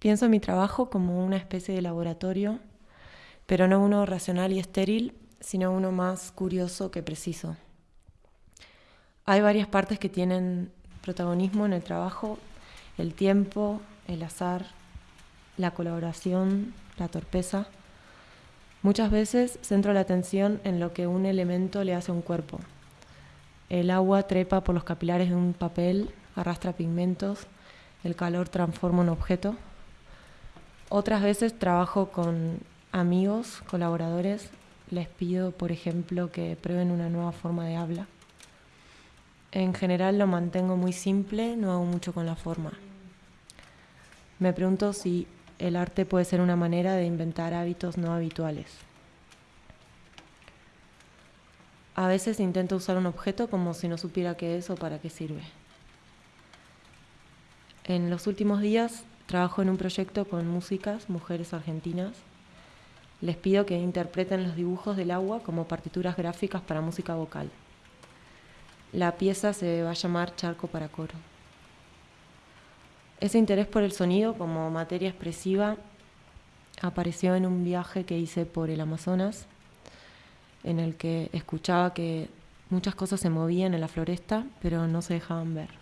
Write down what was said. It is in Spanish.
Pienso en mi trabajo como una especie de laboratorio, pero no uno racional y estéril, sino uno más curioso que preciso. Hay varias partes que tienen protagonismo en el trabajo, el tiempo, el azar, la colaboración, la torpeza. Muchas veces centro la atención en lo que un elemento le hace a un cuerpo. El agua trepa por los capilares de un papel, arrastra pigmentos, el calor transforma un objeto. Otras veces trabajo con amigos, colaboradores, les pido, por ejemplo, que prueben una nueva forma de habla. En general lo mantengo muy simple, no hago mucho con la forma. Me pregunto si el arte puede ser una manera de inventar hábitos no habituales. A veces intento usar un objeto como si no supiera qué es o para qué sirve. En los últimos días trabajo en un proyecto con músicas, mujeres argentinas. Les pido que interpreten los dibujos del agua como partituras gráficas para música vocal. La pieza se va a llamar Charco para Coro. Ese interés por el sonido como materia expresiva apareció en un viaje que hice por el Amazonas, en el que escuchaba que muchas cosas se movían en la floresta, pero no se dejaban ver.